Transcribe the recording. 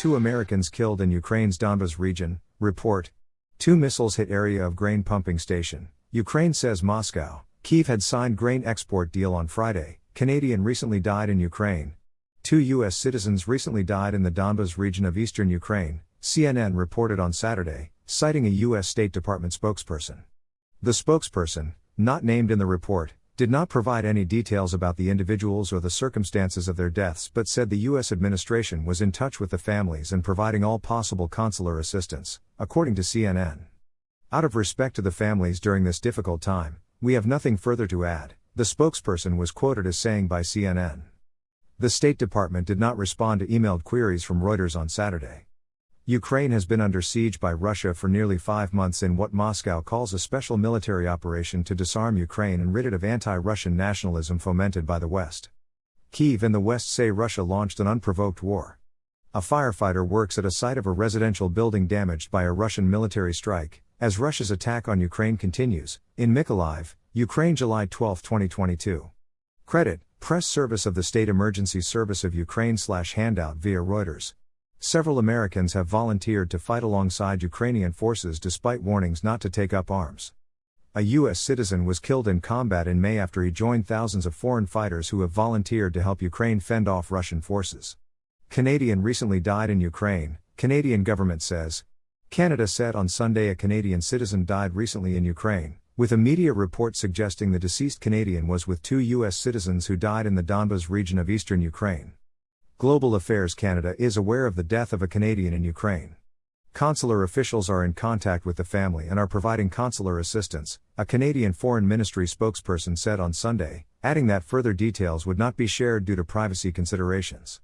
Two Americans killed in Ukraine's Donbas region, report. Two missiles hit area of grain pumping station. Ukraine says Moscow. Kiev had signed grain export deal on Friday. Canadian recently died in Ukraine. Two U.S. citizens recently died in the Donbas region of eastern Ukraine, CNN reported on Saturday, citing a U.S. State Department spokesperson. The spokesperson, not named in the report, did not provide any details about the individuals or the circumstances of their deaths but said the U.S. administration was in touch with the families and providing all possible consular assistance, according to CNN. Out of respect to the families during this difficult time, we have nothing further to add, the spokesperson was quoted as saying by CNN. The State Department did not respond to emailed queries from Reuters on Saturday. Ukraine has been under siege by Russia for nearly five months in what Moscow calls a special military operation to disarm Ukraine and rid it of anti Russian nationalism fomented by the West. Kiev and the West say Russia launched an unprovoked war. A firefighter works at a site of a residential building damaged by a Russian military strike, as Russia's attack on Ukraine continues, in Mykolaiv, Ukraine, July 12, 2022. Credit Press Service of the State Emergency Service of Ukraine slash handout via Reuters. Several Americans have volunteered to fight alongside Ukrainian forces despite warnings not to take up arms. A U.S. citizen was killed in combat in May after he joined thousands of foreign fighters who have volunteered to help Ukraine fend off Russian forces. Canadian recently died in Ukraine, Canadian government says. Canada said on Sunday a Canadian citizen died recently in Ukraine, with a media report suggesting the deceased Canadian was with two U.S. citizens who died in the Donbas region of eastern Ukraine. Global Affairs Canada is aware of the death of a Canadian in Ukraine. Consular officials are in contact with the family and are providing consular assistance, a Canadian Foreign Ministry spokesperson said on Sunday, adding that further details would not be shared due to privacy considerations.